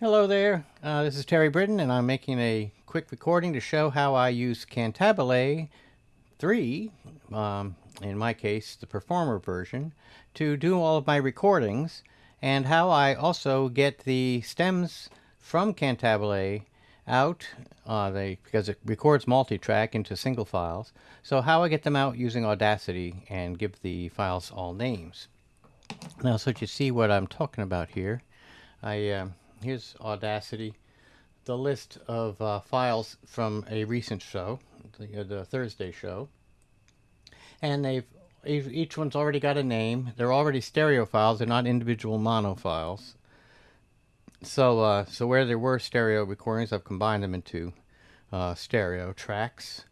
Hello there, uh, this is Terry Britton and I'm making a quick recording to show how I use Cantabile 3, um, in my case the performer version, to do all of my recordings and how I also get the stems from Cantabile out uh, they, because it records multi-track into single files. So how I get them out using Audacity and give the files all names. Now so you see what I'm talking about here, I uh, here's Audacity, the list of uh, files from a recent show, the, uh, the, Thursday show. And they've each one's already got a name. They're already stereo files. They're not individual mono files. So, uh, so where there were stereo recordings, I've combined them into uh, stereo tracks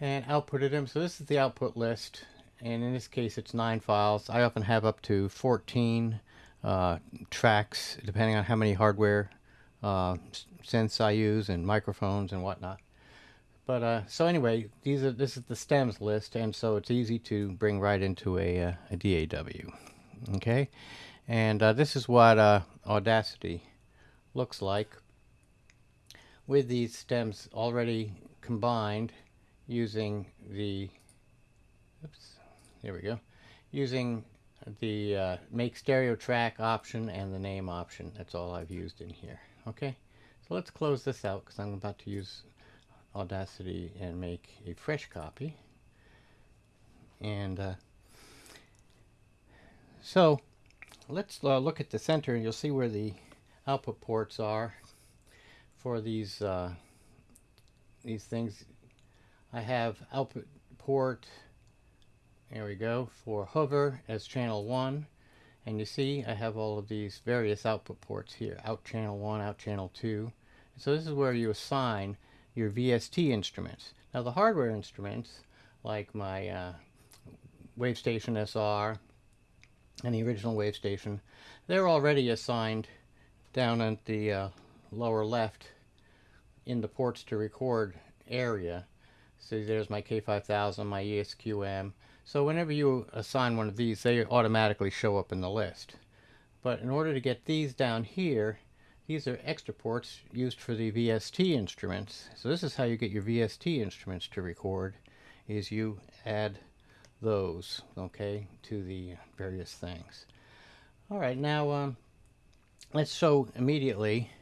and outputted them. So this is the output list. And in this case, it's nine files. I often have up to 14 uh, tracks, depending on how many hardware uh, synths I use and microphones and whatnot. But uh, so anyway, these are this is the stems list, and so it's easy to bring right into a, uh, a DAW. Okay, and uh, this is what uh, Audacity looks like with these stems already combined using the oops, there we go, using the uh, make stereo track option and the name option. That's all I've used in here. Okay, so let's close this out because I'm about to use Audacity and make a fresh copy. And uh, so let's uh, look at the center and you'll see where the output ports are for these uh, these things. I have output port there we go for hover as channel 1 and you see I have all of these various output ports here out channel 1 out channel 2 so this is where you assign your VST instruments. Now the hardware instruments like my uh, WaveStation SR and the original WaveStation they're already assigned down at the uh, lower left in the ports to record area. So there's my K5000 my ESQM so whenever you assign one of these, they automatically show up in the list. But in order to get these down here, these are extra ports used for the VST instruments. So this is how you get your VST instruments to record, is you add those, okay, to the various things. All right, now um, let's show immediately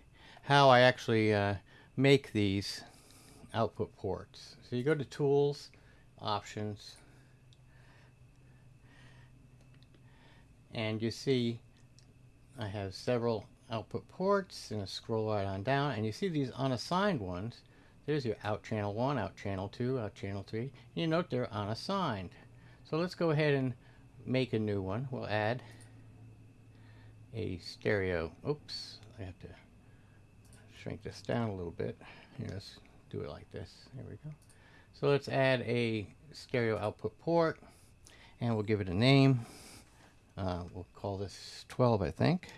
how I actually uh, make these output ports. So you go to Tools, Options, and you see I have several output ports and scroll right on down. And you see these unassigned ones. There's your out channel 1 out channel 2 out channel 3 and you note they're unassigned. So let's go ahead and make a new one. We'll add a stereo. Oops I have to shrink this down a little bit. Here let's do it like this. There we go. So let's add a stereo output port and we'll give it a name uh, we'll call this 12, I think.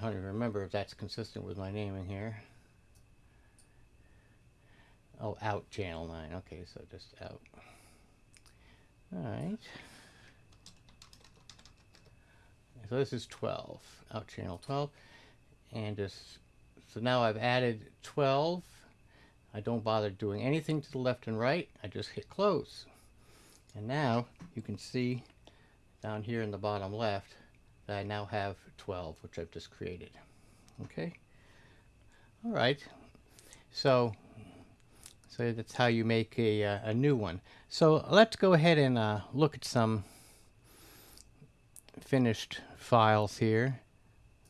I don't even remember if that's consistent with my name in here. Oh, out channel 9. Okay, so just out. Alright. So this is 12. Out channel 12. And just, so now I've added 12 I don't bother doing anything to the left and right. I just hit close. And now you can see down here in the bottom left that I now have 12, which I've just created. Okay. All right. So, so that's how you make a, uh, a new one. So let's go ahead and uh, look at some finished files here.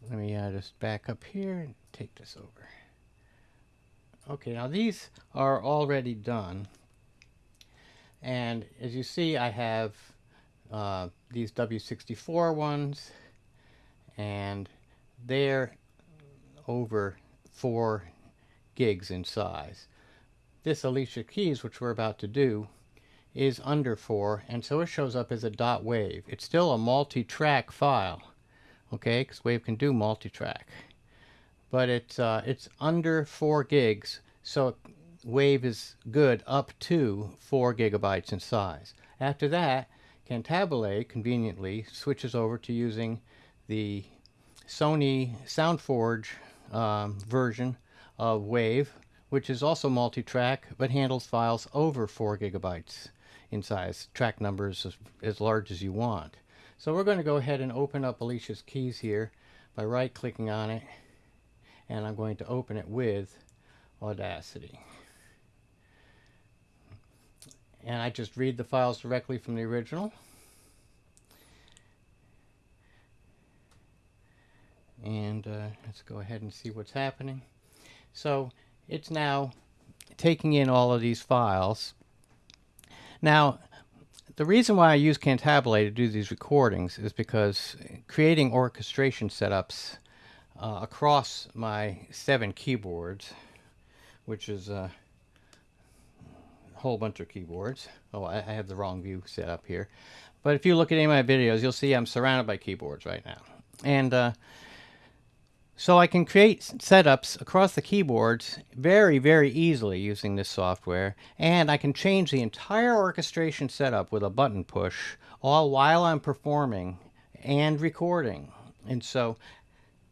Let me uh, just back up here and take this over. Okay, now these are already done. And as you see, I have uh, these W64 ones, and they're over 4 gigs in size. This Alicia Keys, which we're about to do, is under 4, and so it shows up as a dot wave. It's still a multi-track file, okay, because Wave can do multi-track but it's uh, it's under four gigs. So Wave is good up to 4 gigabytes in size. After that, Cantabile conveniently switches over to using the Sony SoundForge um, version of Wave, which is also multi-track but handles files over 4 gigabytes in size, track numbers as, as large as you want. So we're going to go ahead and open up Alicia's keys here by right clicking on it and I'm going to open it with Audacity. And I just read the files directly from the original. And uh, let's go ahead and see what's happening. So it's now taking in all of these files. Now, the reason why I use Cantabile to do these recordings is because creating orchestration setups uh, across my seven keyboards, which is a whole bunch of keyboards. Oh, I, I have the wrong view set up here. But if you look at any of my videos, you'll see I'm surrounded by keyboards right now. And uh, so I can create setups across the keyboards very, very easily using this software. And I can change the entire orchestration setup with a button push, all while I'm performing and recording. And so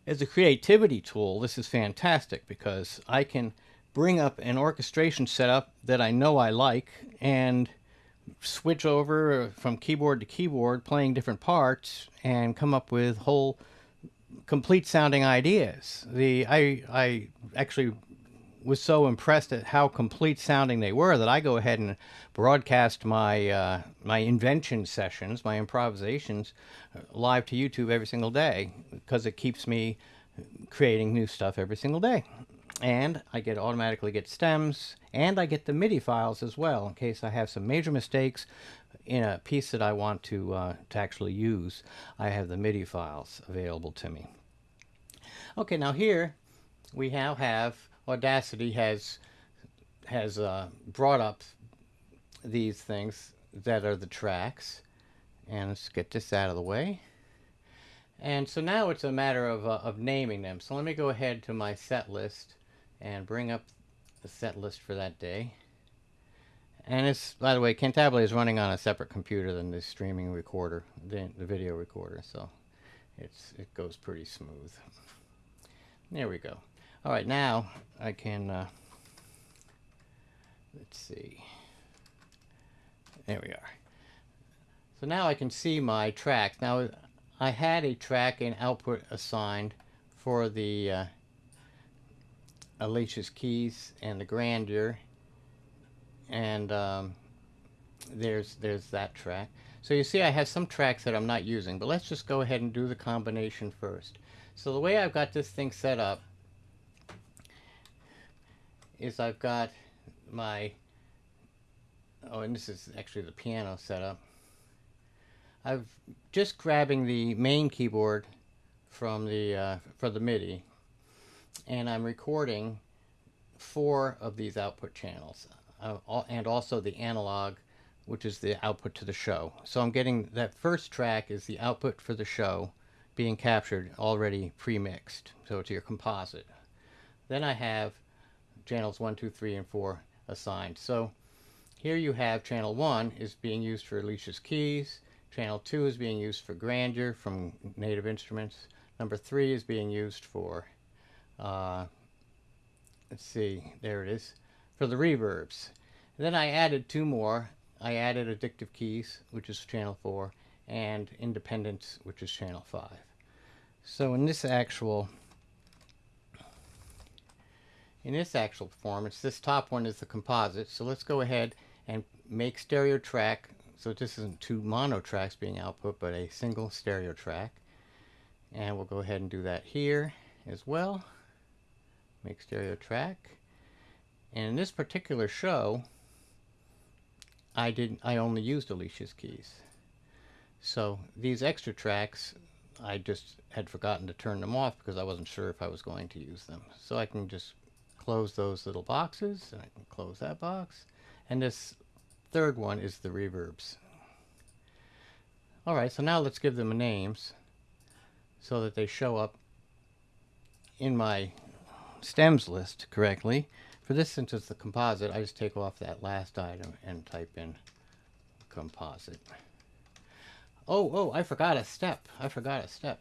as a creativity tool, this is fantastic because I can bring up an orchestration setup that I know I like and switch over from keyboard to keyboard playing different parts and come up with whole complete sounding ideas. The I I actually was so impressed at how complete sounding they were that I go ahead and broadcast my uh, my invention sessions, my improvisations, uh, live to YouTube every single day because it keeps me creating new stuff every single day. And I get automatically get stems, and I get the MIDI files as well in case I have some major mistakes in a piece that I want to uh, to actually use. I have the MIDI files available to me. Okay, now here we now have Audacity has has uh, brought up these things that are the tracks. And let's get this out of the way. And so now it's a matter of, uh, of naming them. So let me go ahead to my set list and bring up the set list for that day. And it's, by the way, Cantabile is running on a separate computer than the streaming recorder, the, the video recorder. So it's it goes pretty smooth. There we go. All right, now I can, uh, let's see. There we are. So now I can see my tracks. Now I had a track and output assigned for the uh, Alicia's Keys and the Grandeur. And um, there's, there's that track. So you see I have some tracks that I'm not using, but let's just go ahead and do the combination first. So the way I've got this thing set up is I've got my, oh, and this is actually the piano setup. I've just grabbing the main keyboard from the uh, for the MIDI, and I'm recording four of these output channels, uh, and also the analog, which is the output to the show. So I'm getting that first track is the output for the show being captured already pre-mixed, so it's your composite. Then I have channels 1, 2, 3, and 4 assigned. So here you have channel 1 is being used for Alicia's keys, channel 2 is being used for Grandeur from Native Instruments, number 3 is being used for, uh, let's see, there it is, for the reverbs. And then I added two more. I added Addictive Keys, which is channel 4, and Independence, which is channel 5. So in this actual in this actual performance, this top one is the composite. So let's go ahead and make stereo track. So this isn't two mono tracks being output, but a single stereo track. And we'll go ahead and do that here as well. Make stereo track. And in this particular show, I didn't. I only used Alicia's keys. So these extra tracks I just had forgotten to turn them off because I wasn't sure if I was going to use them. So I can just close those little boxes and I can close that box. And this third one is the reverbs. Alright, so now let's give them names so that they show up in my stems list correctly. for this, since it's the composite, I just take off that last item and type in composite. Oh, oh, I forgot a step. I forgot a step.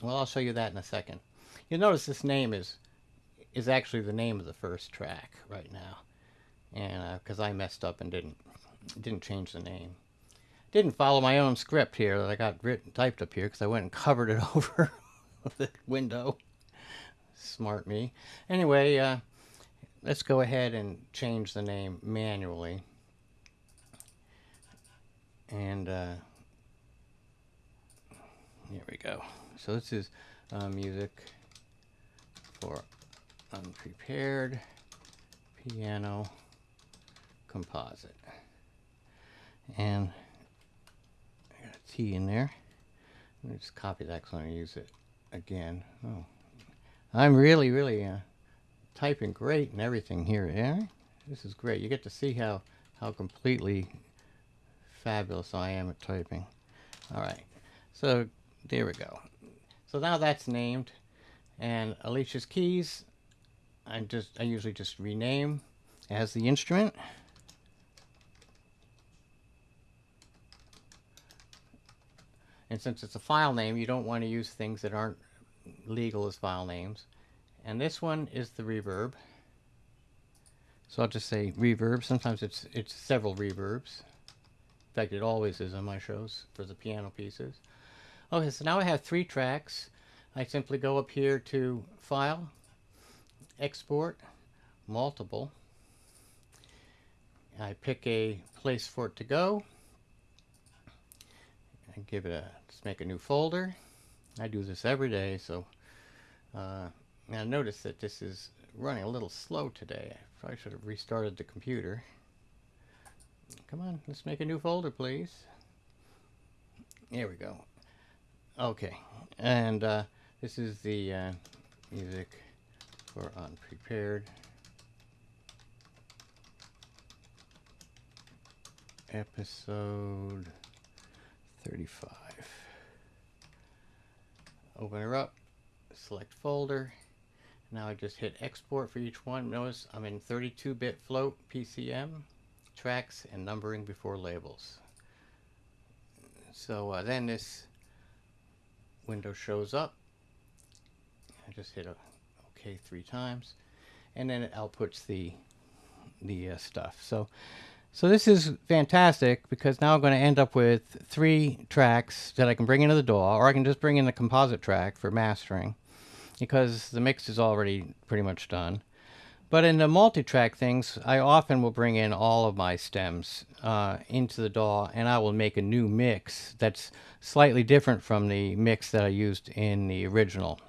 Well, I'll show you that in a second. You'll notice this name is is actually the name of the first track right now, and because uh, I messed up and didn't didn't change the name, didn't follow my own script here that I got written typed up here because I went and covered it over the window. Smart me. Anyway, uh, let's go ahead and change the name manually, and uh, here we go. So this is uh, music for unprepared piano composite. And I got a T in there. Let me just copy that because I'm going to use it again. Oh, I'm really, really uh, typing great and everything here. Yeah, this is great. You get to see how, how completely fabulous I am at typing. All right, so there we go. So now that's named. And Alicia's keys, I just I usually just rename as the instrument. And since it's a file name, you don't want to use things that aren't legal as file names. And this one is the reverb. So I'll just say reverb. Sometimes it's it's several reverbs. In fact, it always is on my shows for the piano pieces. Okay, so now I have three tracks. I simply go up here to File, Export, Multiple. I pick a place for it to go. I give it a, just make a new folder. I do this every day, so uh, now notice that this is running a little slow today. I probably should have restarted the computer. Come on, let's make a new folder, please. There we go. Okay, and uh, this is the uh, music for Unprepared. Episode 35. Open her up, select folder. Now I just hit export for each one. Notice I'm in 32-bit float PCM, tracks, and numbering before labels. So uh, then this window shows up. I just hit OK three times, and then it outputs the the uh, stuff. So, so this is fantastic because now I'm going to end up with three tracks that I can bring into the DAW, or I can just bring in the composite track for mastering, because the mix is already pretty much done. But in the multi-track things, I often will bring in all of my stems uh, into the DAW and I will make a new mix that's slightly different from the mix that I used in the original.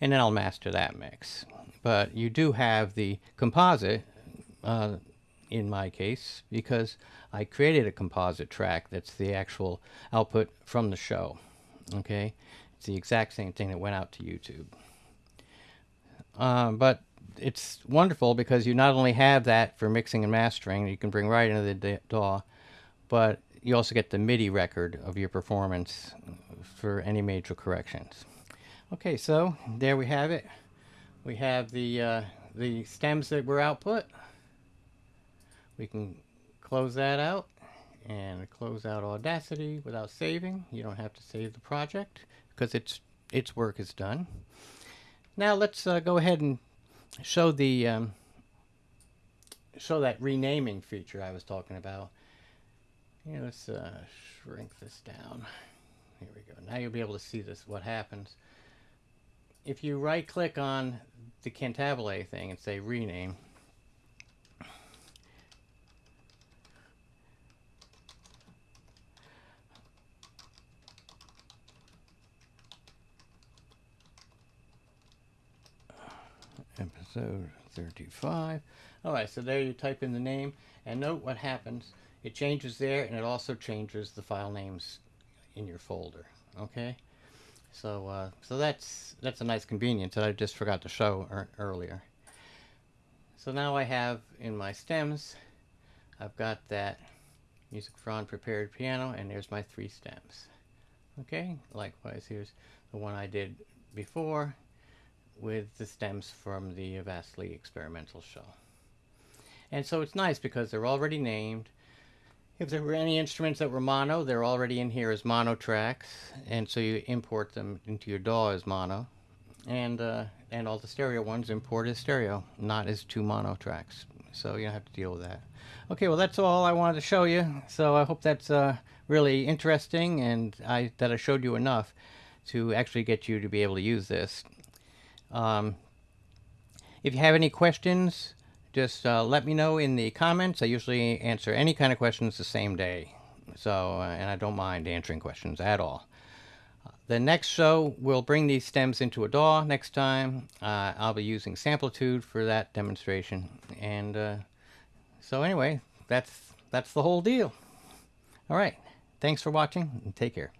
And then I'll master that mix. But you do have the composite, uh, in my case, because I created a composite track that's the actual output from the show. Okay? It's the exact same thing that went out to YouTube. Uh, but it's wonderful because you not only have that for mixing and mastering, you can bring right into the DAW, but you also get the MIDI record of your performance for any major corrections. Okay, so there we have it. We have the uh, the stems that were output. We can close that out and close out Audacity without saving. You don't have to save the project because its its work is done. Now let's uh, go ahead and show the um, show that renaming feature I was talking about. Yeah, let's uh, shrink this down. Here we go. Now you'll be able to see this. What happens if you right click on the Cantabile thing and say rename? episode 35. Alright, so there you type in the name and note what happens. It changes there and it also changes the file names in your folder. Okay? So uh, so that's that's a nice convenience that I just forgot to show er earlier. So now I have in my stems, I've got that music for unprepared piano and there's my three stems. Okay, likewise here's the one I did before with the stems from the Vasily experimental show. And so it's nice because they're already named. If there were any instruments that were mono, they're already in here as mono tracks, and so you import them into your DAW as mono. And, uh, and all the stereo ones import as stereo, not as two mono tracks. So you don't have to deal with that. Okay, well that's all I wanted to show you. So I hope that's uh, really interesting and I, that I showed you enough to actually get you to be able to use this. Um, if you have any questions, just uh, let me know in the comments. I usually answer any kind of questions the same day. So, uh, and I don't mind answering questions at all. The next show, we'll bring these stems into a DAW next time. Uh, I'll be using Samplitude for that demonstration. And uh, so anyway, that's, that's the whole deal. All right. Thanks for watching and take care.